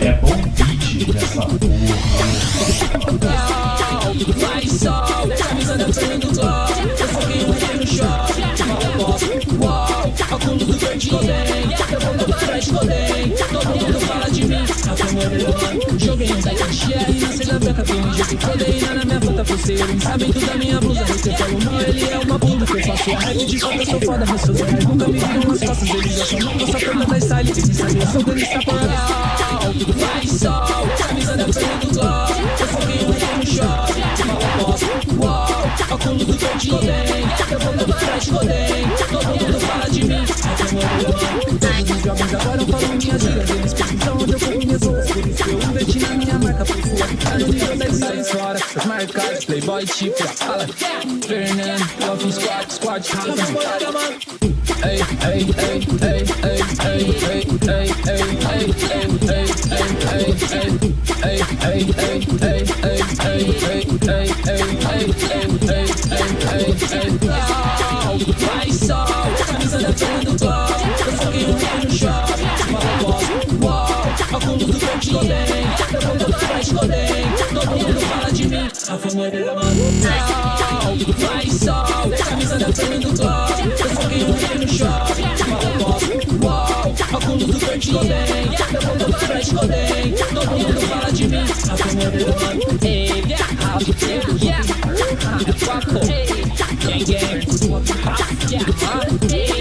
É bom beat nessa porra. Vai sol, camisa da Joguei da tia e nasci branca beca com um jeito na minha fruta pulseira Sabendo da minha blusa você falou Mano, ele é uma bunda que eu faço A rede de foda, sou foda, mas sou Nunca me viram nas costas, eles acham Não vou só perna da style, eles me sabem Sou Denis Caporal, faz sol Camisa da perna do gol Eu sou meio que um show Mal aposto, uou Óculos do que eu te odeio Eu vou levar atrás de odeio Agora falam minhas gírias Eles perguntam onde eu como minhas roupas eu investi na minha marca Por sua tá no nível da série fora Os marcados, playboy tipo Fala, Fernando, Love Squad, Squad Rala mano Ei, ei, ei, ei, ei, ei, ei, ei, ei, ei, ei, ei, ei, ei, ei, ei, A fama dela mano Faz sol, da camisa da torre do gol Eu foguei no meio no show Fala pop, uau Ao fundo do frente Golden Meu mundo para bem Todo mundo fala de mim A fama dela mano Ei, yeah, yeah Paco, gang gang Paco, yeah,